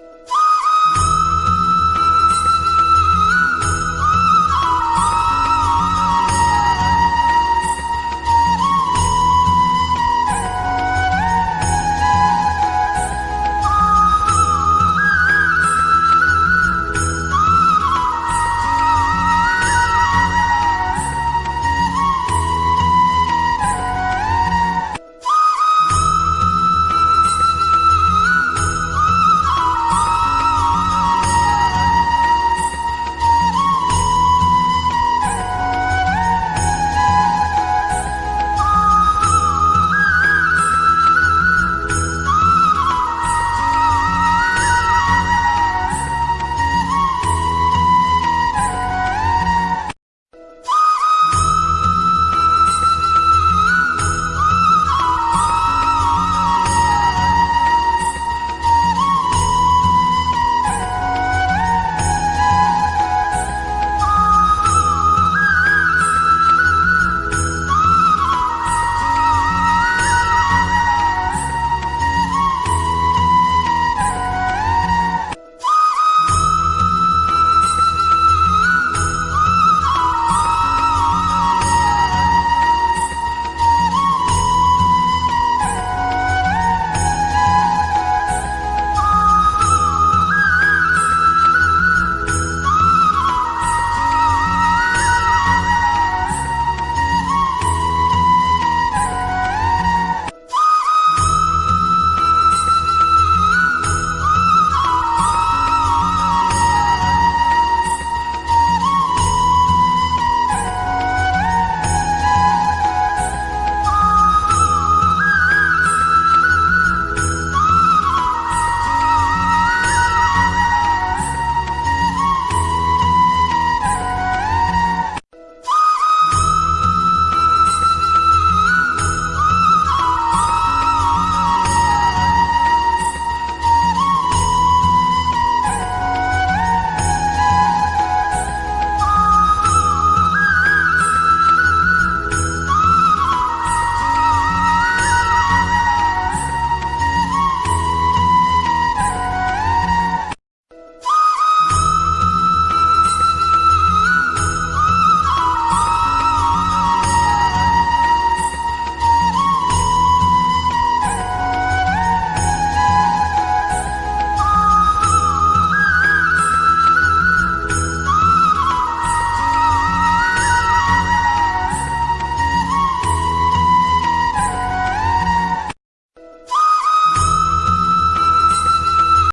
you